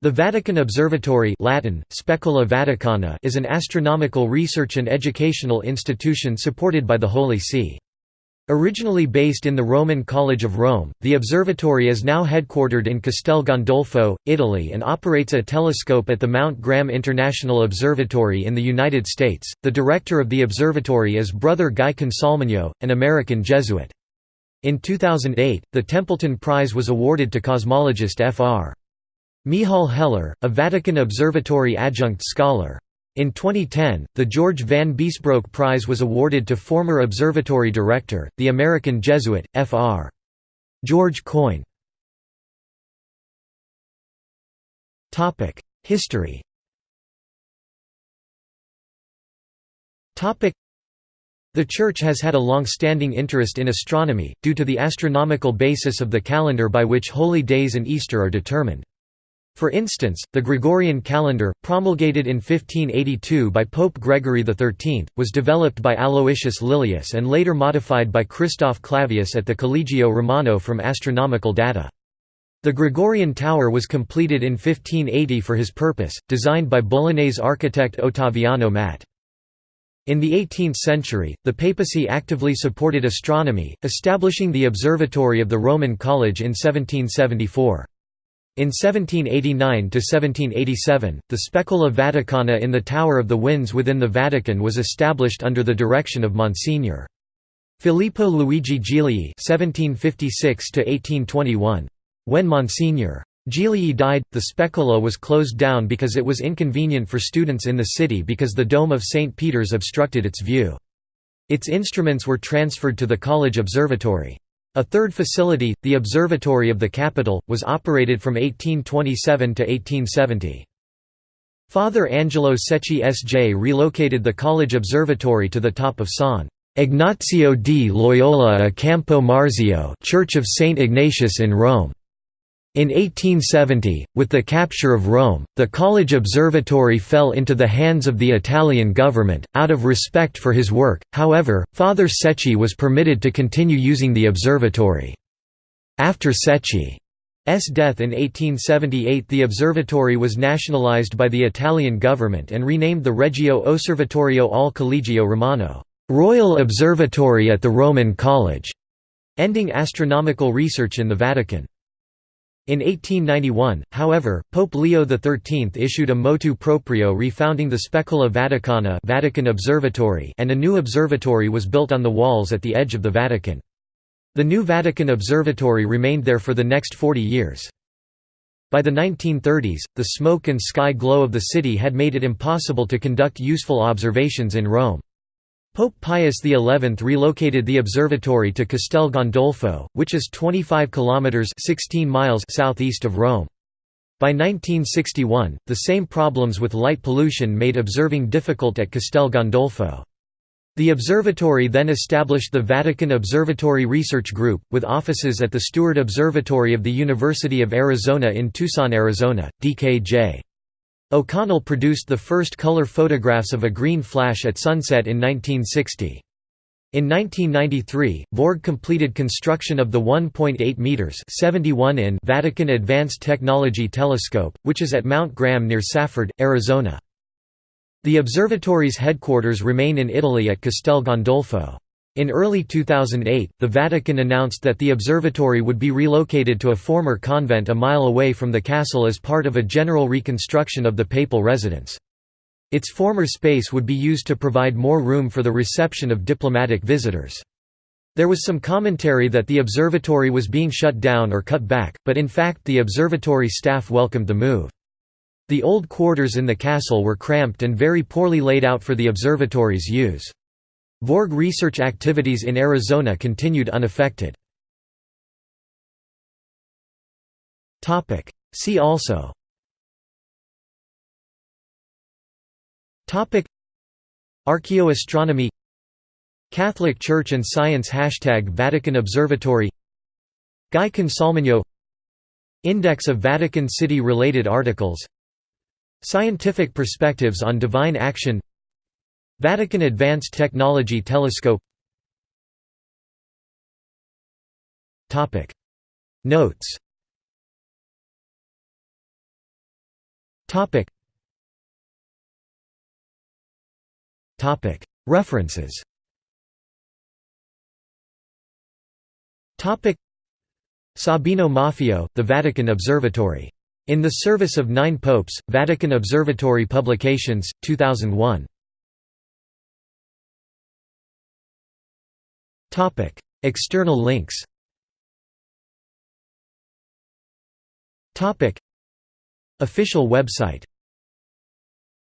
The Vatican Observatory Latin, Specula Vaticana is an astronomical research and educational institution supported by the Holy See. Originally based in the Roman College of Rome, the observatory is now headquartered in Castel Gandolfo, Italy and operates a telescope at the Mount Graham International Observatory in the United States. The director of the observatory is Brother Guy Consolmagno, an American Jesuit. In 2008, the Templeton Prize was awarded to cosmologist Fr. Michal Heller, a Vatican Observatory adjunct scholar. In 2010, the George Van Biesbroeck Prize was awarded to former observatory director, the American Jesuit, Fr. George Coyne. History The Church has had a long-standing interest in astronomy, due to the astronomical basis of the calendar by which holy days and Easter are determined. For instance, the Gregorian calendar, promulgated in 1582 by Pope Gregory XIII, was developed by Aloysius Lilius and later modified by Christoph Clavius at the Collegio Romano from astronomical data. The Gregorian tower was completed in 1580 for his purpose, designed by Bolognese architect Ottaviano Matt. In the 18th century, the papacy actively supported astronomy, establishing the Observatory of the Roman College in 1774. In 1789–1787, the Specula Vaticana in the Tower of the Winds within the Vatican was established under the direction of Monsignor. Filippo Luigi Gigli (1756–1821). When Monsignor Gigli died, the Specula was closed down because it was inconvenient for students in the city because the dome of St. Peter's obstructed its view. Its instruments were transferred to the College Observatory. A third facility, the Observatory of the Capitol, was operated from 1827 to 1870. Father Angelo Secchi S.J. relocated the college observatory to the top of San Ignazio di Loyola a Campo Marzio Church of St. Ignatius in Rome. In 1870, with the capture of Rome, the college observatory fell into the hands of the Italian government. Out of respect for his work, however, Father Secchi was permitted to continue using the observatory. After Secchi's death in 1878 the observatory was nationalized by the Italian government and renamed the Regio Osservatorio al Collegio Romano Royal Observatory at the Roman College", ending astronomical research in the Vatican. In 1891, however, Pope Leo XIII issued a motu proprio refounding the Specula Vaticana Vatican Observatory and a new observatory was built on the walls at the edge of the Vatican. The new Vatican Observatory remained there for the next 40 years. By the 1930s, the smoke and sky glow of the city had made it impossible to conduct useful observations in Rome. Pope Pius XI relocated the observatory to Castel Gandolfo, which is 25 kilometers (16 miles) southeast of Rome. By 1961, the same problems with light pollution made observing difficult at Castel Gandolfo. The observatory then established the Vatican Observatory Research Group, with offices at the Steward Observatory of the University of Arizona in Tucson, Arizona, DKJ. O'Connell produced the first color photographs of a green flash at sunset in 1960. In 1993, Vorg completed construction of the 1.8 meters (71 in) Vatican Advanced Technology Telescope, which is at Mount Graham near Safford, Arizona. The observatory's headquarters remain in Italy at Castel Gandolfo. In early 2008, the Vatican announced that the observatory would be relocated to a former convent a mile away from the castle as part of a general reconstruction of the papal residence. Its former space would be used to provide more room for the reception of diplomatic visitors. There was some commentary that the observatory was being shut down or cut back, but in fact the observatory staff welcomed the move. The old quarters in the castle were cramped and very poorly laid out for the observatory's use. Vorg research activities in Arizona continued unaffected. See also. Archaeoastronomy. Catholic Church and Science Hashtag Vatican Observatory. Guy Consolmagno Index of Vatican City-related articles. Scientific perspectives on divine action Vatican Advanced Technology Telescope. Notes. References. Sabino Maffeo, The Vatican Observatory. In the Service of Nine Popes, Vatican Observatory Publications, 2001. External links. Topic: Official website